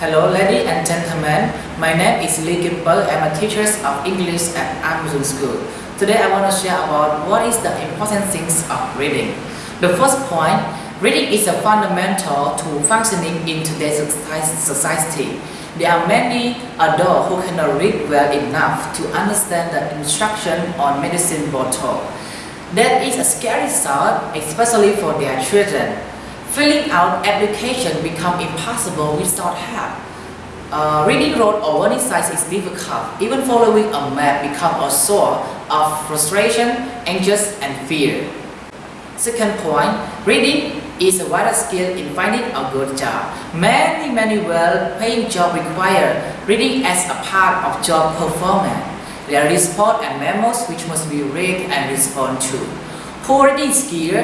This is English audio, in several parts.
Hello, ladies and gentlemen. My name is Lee Gimple. I'm a teacher of English at Amazon School. Today, I want to share about what is the important things of reading. The first point, reading is a fundamental to functioning in today's society. There are many adults who cannot read well enough to understand the instruction on medicine bottle. That is a scary thought, especially for their children. Filling out application become impossible without help. Uh, reading road or warning signs is difficult. Even following a map become a source of frustration, anxious, and fear. Second point, reading is a vital skill in finding a good job. Many, many well-paying jobs require reading as a part of job performance. There are reports and memos which must be read and respond to. Poor reading skill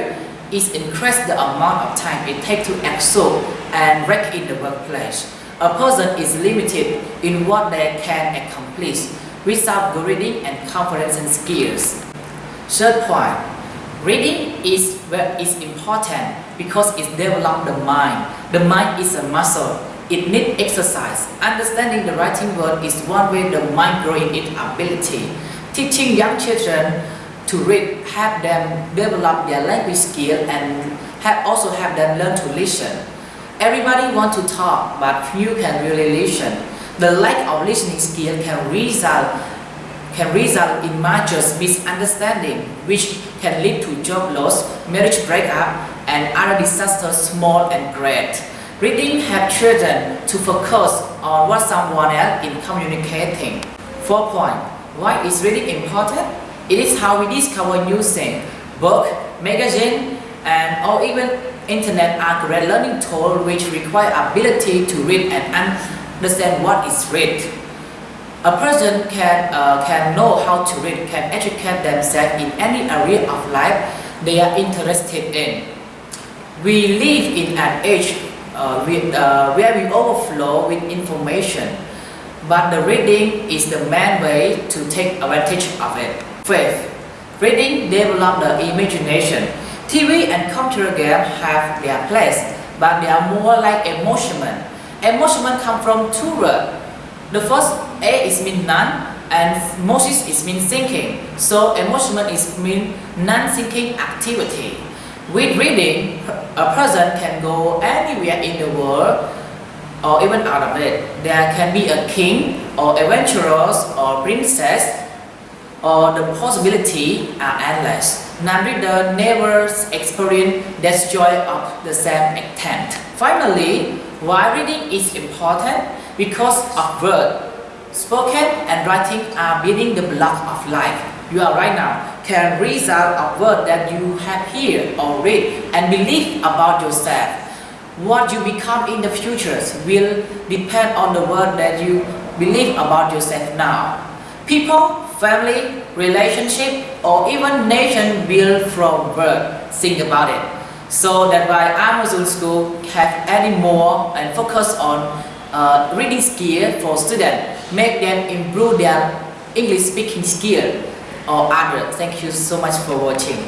is increase the amount of time it takes to absorb and rank in the workplace. A person is limited in what they can accomplish without reading and and skills. Third point, reading is, is important because it develops the mind. The mind is a muscle. It needs exercise. Understanding the writing word is one way the mind growing its ability. Teaching young children to read, have them develop their language skill and have also have them learn to listen. Everybody want to talk, but few can really listen. The lack of listening skill can result can result in major misunderstanding, which can lead to job loss, marriage breakup, and other disasters small and great. Reading helps children to focus on what someone else is communicating. Four point. Why is reading important? It is how we discover new things. Book, magazine, and or even internet are great learning tools which require ability to read and understand what is read. A person can, uh, can know how to read, can educate themselves in any area of life they are interested in. We live in an age uh, with, uh, where we overflow with information, but the reading is the main way to take advantage of it. Fifth, reading develop the imagination. TV and computer games have their place, but they are more like emotion. Emotion come from two words. The first A is mean none, and Moses is mean thinking. So emotion is mean non-thinking activity. With reading, a person can go anywhere in the world or even out of it. There can be a king or adventurers or princess or the possibility are endless. Non-reader never experience that joy of the same extent. Finally, why reading is important? Because of word. Spoken and writing are building the block of life. You are right now can result of word that you have heard or read and believe about yourself. What you become in the future will depend on the word that you believe about yourself now. People, family, relationship, or even nation build from birth. Think about it. So that's why Amazon School have added more and focus on uh, reading skill for students, make them improve their English speaking skill or other. Thank you so much for watching.